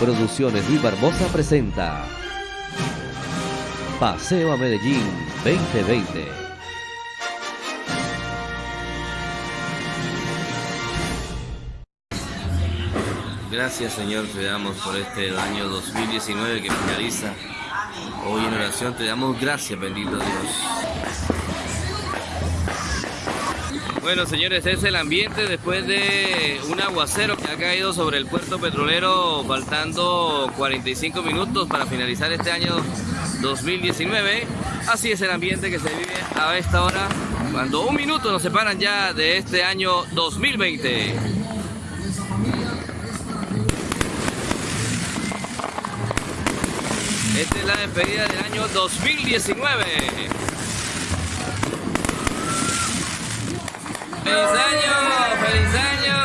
Producciones Luis Barbosa presenta Paseo a Medellín 2020. Gracias Señor, te damos por este año 2019 que finaliza. Hoy en oración te damos gracias, bendito Dios. Bueno, señores, es el ambiente después de un aguacero que ha caído sobre el puerto petrolero, faltando 45 minutos para finalizar este año 2019. Así es el ambiente que se vive a esta hora, cuando un minuto nos separan ya de este año 2020. Esta es la despedida del año 2019. ¡Feliz año! ¡Feliz año!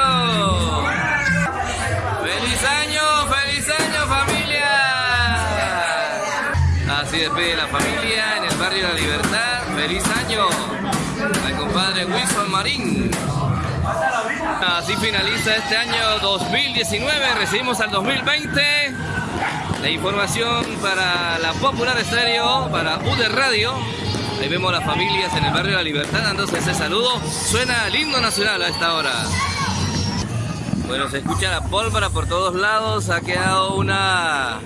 ¡Feliz año! ¡Feliz año familia! Así despide la familia en el barrio La Libertad. ¡Feliz año! Al compadre Wilson Marín. Así finaliza este año 2019. Recibimos al 2020. La información para la Popular Estéreo, para UD Radio. Ahí vemos las familias en el barrio La Libertad dándose ese saludo. Suena el himno nacional a esta hora. Bueno, se escucha la pólvora por todos lados. Ha quedado una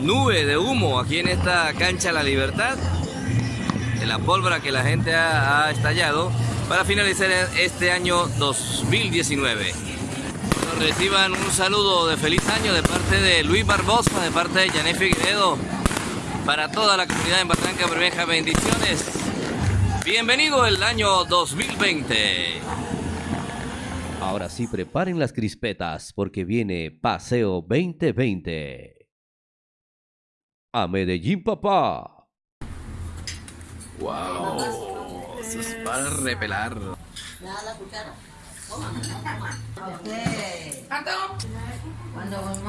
nube de humo aquí en esta cancha La Libertad. De la pólvora que la gente ha, estallado para finalizar este año 2019. Nos reciban un saludo de feliz año de parte de Luis Barbosa, de parte de Janet Figueredo para toda la comunidad en Barranca Bermeja. Bendiciones. Bienvenido el año 2020. Ahora sí, preparen las crispetas porque viene Paseo 2020. A Medellín, papá. Wow. Eso es para repelar.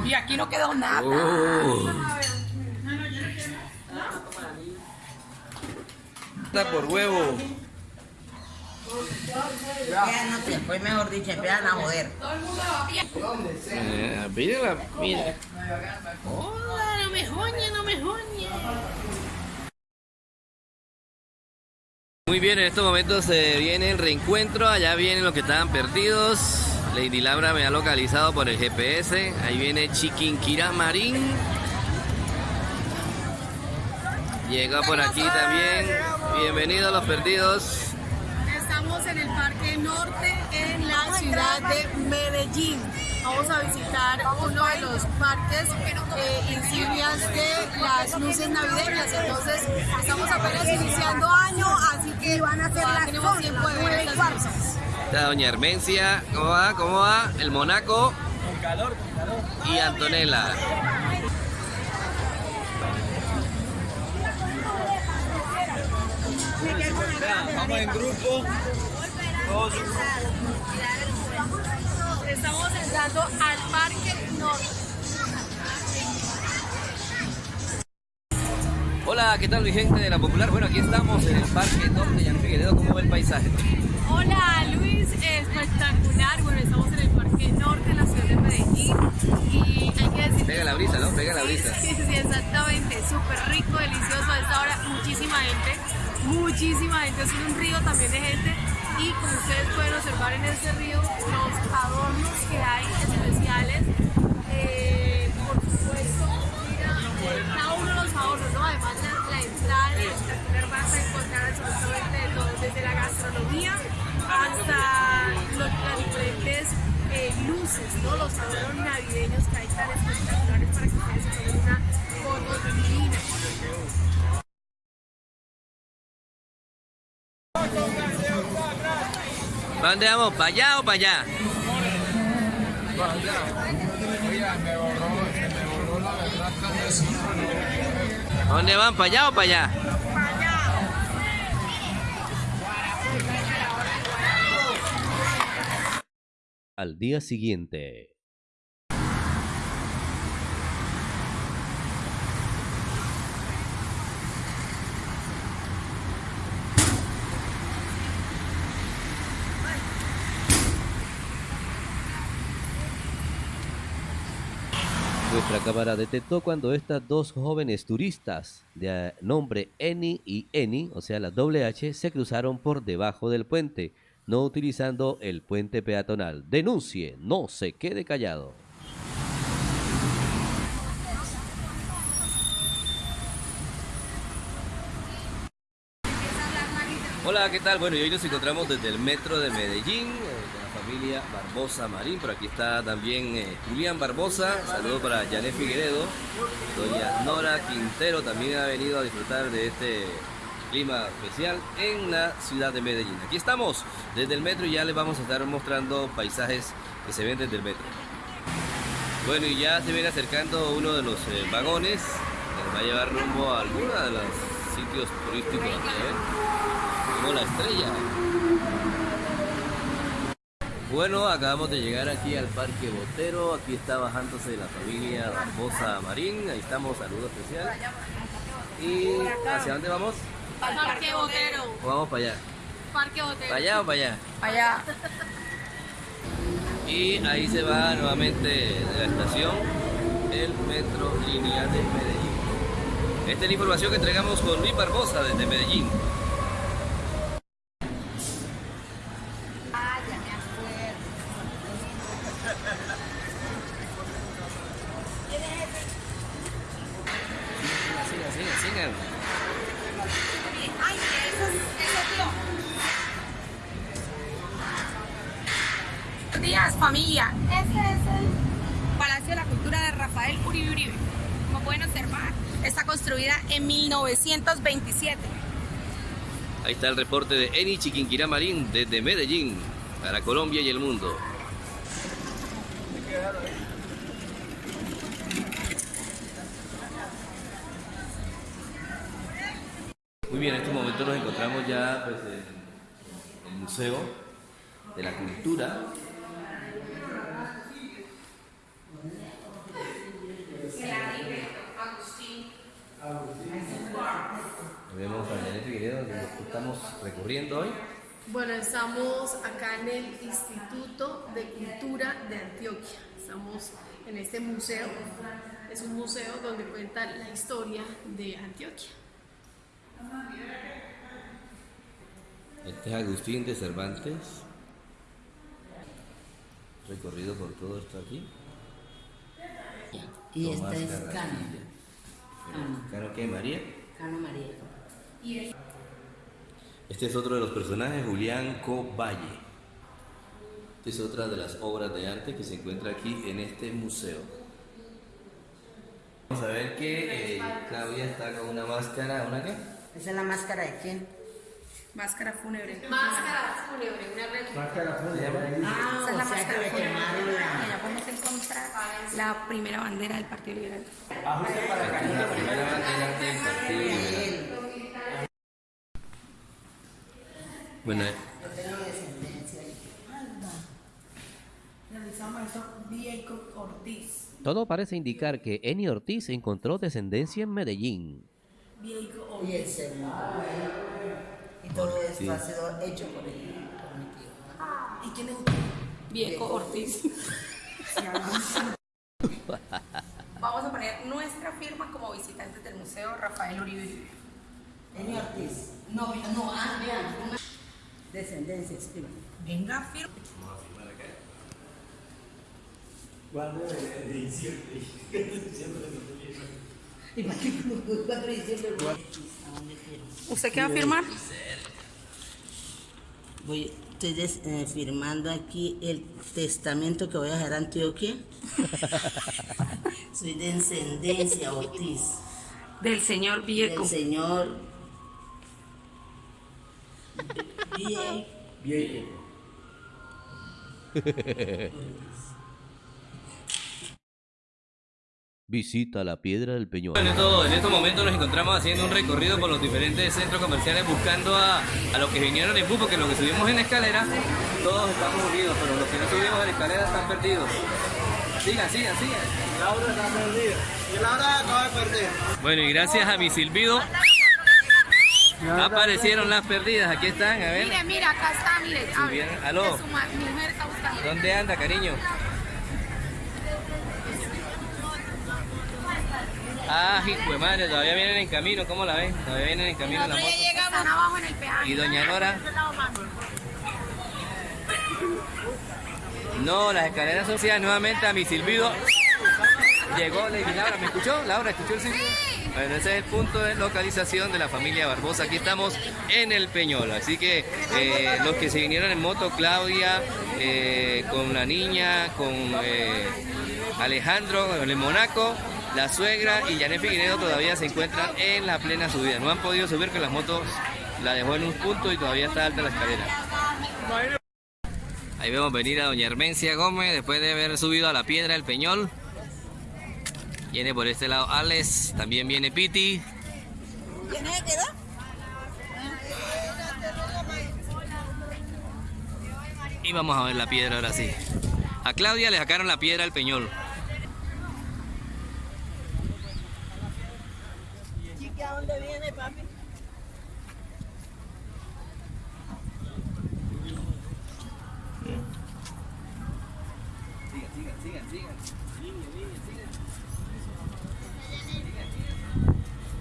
Y aquí no quedó nada. Uh. Está por huevo. Ya no te fue mejor dicho, empiezan a joder. Eh, mira. Hola, no me joñe, no me joñe. Muy bien, en estos momentos se viene el reencuentro. Allá vienen los que estaban perdidos. Lady Labra me ha localizado por el GPS. Ahí viene Chiquinquirá Marín. Llega por aquí también. Bienvenidos los perdidos. Estamos en el Parque Norte en la ciudad de Medellín. Vamos a visitar uno de los parques eh, insignias de las luces navideñas. Entonces, estamos apenas iniciando año, así que van a ser las tenemos tiempo de ver estas cosas. Está Doña Hermencia. ¿Cómo va? ¿Cómo va? El Monaco. Y Antonella. Vamos en grupo. En grupo. Estamos entrando al Parque Norte. Hola, ¿qué tal mi gente de la Popular? Bueno, aquí estamos en el Parque Norte Jan Figueredo. ¿Cómo ve el paisaje? Hola Luis, espectacular. Bueno, estamos en el Parque Norte, en la ciudad de Medellín. Y hay que decir. Pega la brisa, ¿no? Pega la brisa. Sí, sí, exactamente. Súper rico, delicioso. A esta hora, muchísima gente. Muchísima gente. Es un río también de gente. Y como ustedes pueden observar en este río, los adornos desde la gastronomía hasta los, las diferentes eh, luces, ¿no? Los adornos navideños que hay tan espectaculares para que ustedes se tomen una foto divina. ¿Para dónde vamos? ¿Para allá o para allá? ¿A dónde van? ¿Para allá o para allá? Al día siguiente. Nuestra cámara detectó cuando estas dos jóvenes turistas de nombre Eni y Eni, o sea la doble H, se cruzaron por debajo del puente, no utilizando el puente peatonal. Denuncie, no se quede callado. Hola, ¿qué tal? Bueno, y hoy nos encontramos desde el metro de Medellín, eh, con la familia Barbosa Marín. Por aquí está también eh, Julián Barbosa. Saludos para Janet Figueredo. Doña Nora Quintero también ha venido a disfrutar de este clima especial en la ciudad de Medellín. Aquí estamos desde el metro y ya les vamos a estar mostrando paisajes que se ven desde el metro. Bueno, y ya se viene acercando uno de los eh, vagones que nos va a llevar rumbo a alguno de los sitios turísticos. ¿eh? como la estrella. Bueno, acabamos de llegar aquí al Parque Botero. Aquí está bajándose la familia Barbosa Marín. Ahí estamos, saludo especial. ¿Y hacia dónde vamos? Parque Botero. ¿O vamos para allá? Parque Botero. ¿Para allá o para allá? Allá. Y ahí se va nuevamente de la estación el metro lineal de Medellín. Esta es la información que entregamos con Luis Barbosa desde Medellín. Como pueden observar, está construida en 1927. Ahí está el reporte de Eni Chiquinquirá Marín desde Medellín para Colombia y el mundo. Muy bien, en este momento nos encontramos ya pues, en el Museo de la Cultura. Vemos a Janet Figueredo, que estamos recorriendo hoy. Bueno, estamos acá en el Instituto de Cultura de Antioquia. Estamos en este museo. Es un museo donde cuenta la historia de Antioquia. Este es Agustín de Cervantes. Recorrido por todo esto aquí. Y esta es Cano. ¿Cano qué, María? Cano María. Este es otro de los personajes, Julián Coballe. Esta es otra de las obras de arte que se encuentra aquí en este museo. Vamos a ver que eh, Claudia está con una máscara, ¿una qué? ¿Esa es la máscara de quién? Máscara fúnebre. Máscara fúnebre, una réplica. Ah, Esa es la o sea que máscara fúnebre. la... Allá podemos encontrar la primera bandera del Partido Liberal. Aquí la primera bandera del Partido Liberal. Bueno, eh, Yo tengo descendencia. Realizado maestro Diego Ortiz. Todo parece indicar que Eni Ortiz encontró descendencia en Medellín. El segundo. Y todo esto ha sido hecho por él, por mi tío. ¿Y quién es usted? Viejo Ortiz. Vamos a poner nuestra firma como visitantes del Museo Rafael Uribe. Eni Ortiz. No, no, ah, vean. una- Descendencia, escriba. Venga, firma. ¿Y para qué? 4 de diciembre. ¿A dónde firmo? ¿Usted qué va a firmar? Voy, estoy des- eh, firmando aquí el testamento que voy a dejar a Antioquia. Soy de descendencia Ortiz. Del señor Viejo. Del señor Vie- Viejo. Visita la Piedra del Peñón. En, esto- en estos momentos nos encontramos haciendo un recorrido por los diferentes centros comerciales buscando a, a los que vinieron en bus, porque los que subimos en la escalera, todos estamos unidos, pero los que no subimos en la escalera están perdidos. Sigan, sigan, sigan. Laura está perdida. Y Laura acaba de perder. Bueno, y gracias a mi silbido aparecieron las perdidas. Aquí están, a ver. Mire, mira, acá está, mire. Aló. Su mujer. ¿Dónde anda, cariño? Hijo madre, todavía vienen en camino, ¿cómo la ven? Todavía vienen en camino la moto. Están abajo en el peaje. ¿Y doña Nora? No, las escaleras sociales nuevamente a mi silbido. Llegó Lady Laura, ¿me escuchó? Laura, ¿escuchó el silbido? Bueno, ese es el punto de localización de la familia Barbosa. Aquí estamos en el Peñol. Así que eh, los que se vinieron en moto, Claudia, eh, con la niña, con eh, Alejandro, el Monaco, la suegra y Janet Figuiredo todavía se encuentran en la plena subida. No han podido subir con las motos, la dejó en un punto y todavía está alta la escalera. Ahí vemos venir a doña Hermencia Gómez después de haber subido a la piedra del Peñol. Viene por este lado Alex, también viene Piti. Y vamos a ver la piedra ahora sí. A Claudia le sacaron la piedra al Peñol.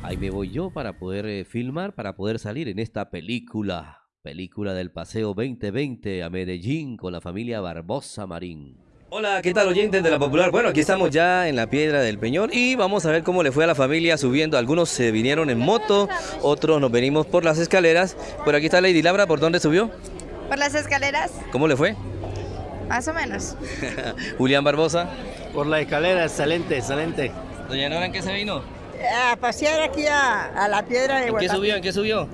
Ahí me voy yo para poder eh, filmar, para poder salir en esta película. Película del Paseo 2020 a Medellín con la familia Barbosa Marín. Hola, ¿qué tal oyentes de la Popular? Bueno, aquí estamos ya en la Piedra del Peñol y vamos a ver cómo le fue a la familia subiendo. Algunos se vinieron en moto, otros nos venimos por las escaleras. Por aquí está Lady Labra, ¿por dónde subió? Por las escaleras, ¿Cómo le fue? más o menos. Julián Barbosa. Por la escalera, excelente, excelente. Doña Nora, ¿en qué se vino? A pasear aquí a, a la piedra de ¿En qué subió? ¿En qué subió?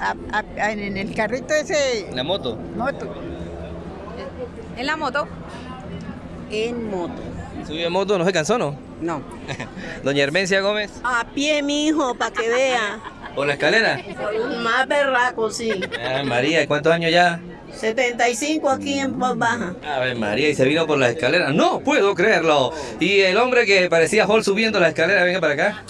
A- a- en el carrito ese ¿En la moto? moto. En la moto. En moto. ¿Subió en moto? ¿No se cansó, no? No. Doña Hermencia Gómez. A pie, mi hijo, para que vea. ¿Por la escalera? Más berraco, sí. Ay, María, ¿y cuántos años ya? 75 aquí en Paz Baja. A ver, María, y se vino por la escalera. No puedo creerlo. Y el hombre que parecía Hall subiendo la escalera, venga para acá.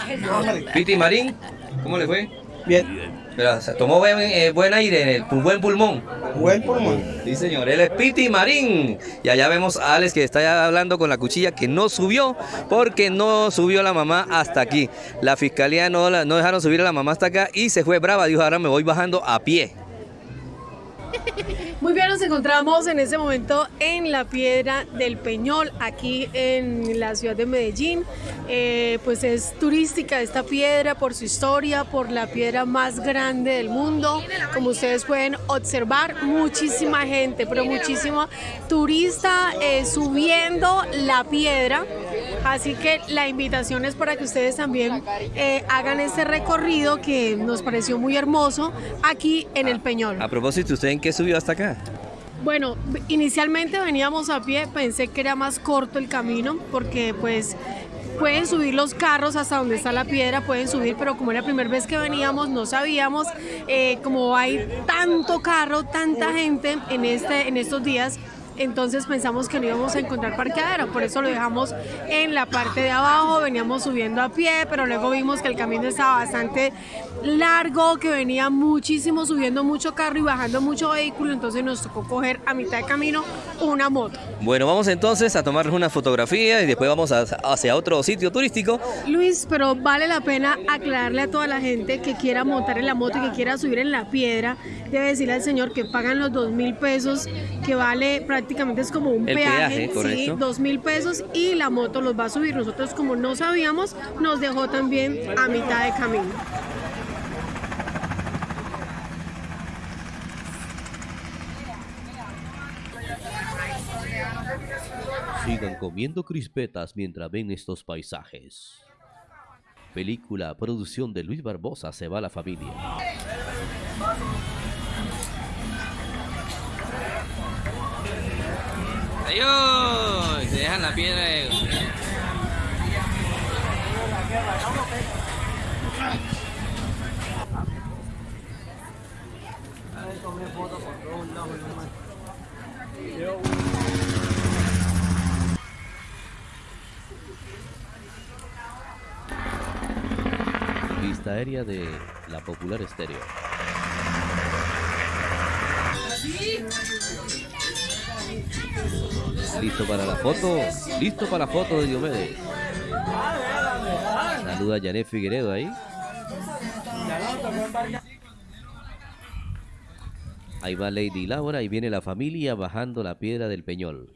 Piti Marín, ¿cómo le fue? Bien. Pero se tomó buen, eh, buen aire, en el buen pulmón. Buen pulmón. Sí, señor, él es Piti Marín. Y allá vemos a Alex que está hablando con la cuchilla que no subió porque no subió la mamá hasta aquí. La fiscalía no, la- no dejaron subir a la mamá hasta acá y se fue brava. Dijo, ahora me voy bajando a pie. Muy bien, nos encontramos en este momento en la Piedra del Peñol, aquí en la ciudad de Medellín. Eh, pues es turística esta piedra por su historia, por la piedra más grande del mundo. Como ustedes pueden observar, muchísima gente, pero muchísima turista eh, subiendo la piedra. Así que la invitación es para que ustedes también eh, hagan este recorrido que nos pareció muy hermoso aquí en el Peñol. A propósito, ¿usted en qué subió hasta acá? Bueno, inicialmente veníamos a pie, pensé que era más corto el camino porque pues pueden subir los carros hasta donde está la piedra, pueden subir, pero como era la primera vez que veníamos no sabíamos, eh, como hay tanto carro, tanta gente en, este, en estos días, entonces pensamos que no íbamos a encontrar parqueadero, por eso lo dejamos en la parte de abajo, veníamos subiendo a pie, pero luego vimos que el camino estaba bastante largo, que venía muchísimo, subiendo mucho carro y bajando mucho vehículo, entonces nos tocó coger a mitad de camino una moto. Bueno, vamos entonces a tomarnos una fotografía y después vamos a- hacia otro sitio turístico. Luis, pero vale la pena aclararle a toda la gente que quiera montar en la moto y que quiera subir en la piedra, debe decirle al señor que pagan los dos mil pesos, que vale prácticamente es como un El peaje, peaje, sí, dos mil pesos y la moto los va a subir. Nosotros como no sabíamos, nos dejó también a mitad de camino. Sigan comiendo crispetas mientras ven estos paisajes. Película, producción de Luis Barbosa, se va la familia. Adiós. Se dejan la piedra. de- Vista aérea de la popular estéreo. ¿Listo para la foto? ¿Listo para la foto de Diomedes? Saluda a Janet Figueredo ahí. Ahí va Lady Laura y viene la familia bajando la piedra del Peñol.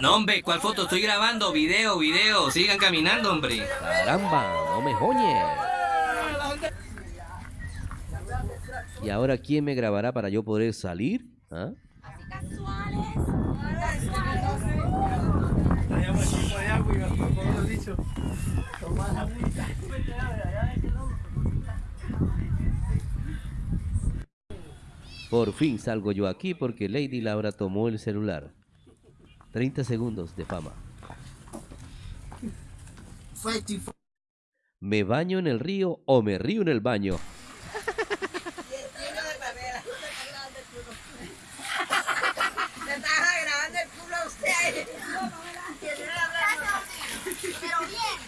No, hombre, ¿cuál foto? Estoy grabando, video, video. Sigan caminando, hombre. Caramba, no me joñe. ¿Y ahora quién me grabará para yo poder salir? ¿Ah? Por fin salgo yo aquí porque Lady Laura tomó el celular. 30 segundos de fama. ¿Me baño en el río o me río en el baño? Se está grabando el culo a usted. Pero bien.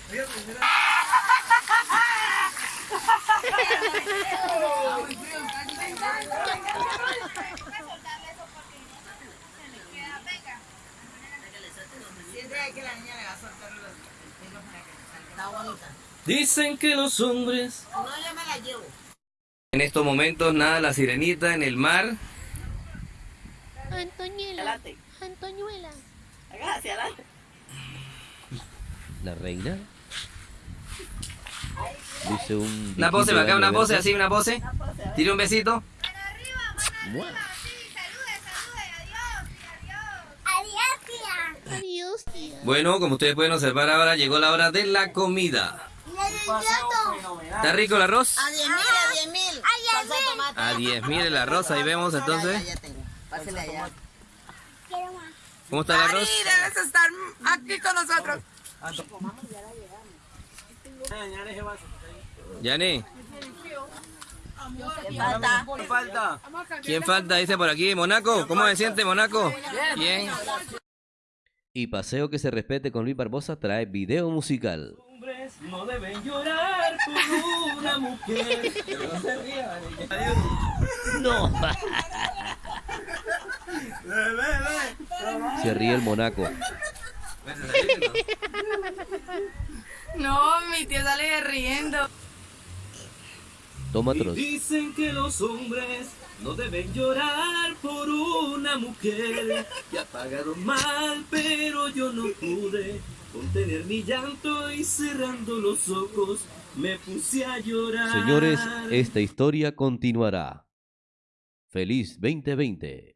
que la niña le va a soltar los pelos para que Está bonita. Dicen que los hombres... No, yo me la llevo. En estos momentos nada la sirenita en el mar. Antoñuela. Antoñuela. Gracias, adelante. ¿La reina? Dice un... Una pose acá, una pose así, una pose. Tire un besito. Adiós, tía. Bueno, como ustedes pueden observar ahora, llegó la hora de la comida. ¿Está rico el arroz? A 10 mil, a 10 mil. A 10 mil el arroz, ahí vemos entonces. Allá. ¿Cómo está el arroz? debes estar aquí con nosotros. Yani, Falta. Falta. ¿quién falta? Dice por aquí, Monaco. ¿Cómo se siente, Monaco? Bien. Y Paseo que se respete con Luis Barbosa trae video musical. Hombres no deben llorar por una mujer. No se rían. No. Se ríe el Monaco. No, mi tío sale riendo. Otros. dicen que los hombres no deben llorar por una mujer ha pagado mal, pero yo no pude contener mi llanto y cerrando los ojos me puse a llorar. Señores, esta historia continuará. Feliz 2020.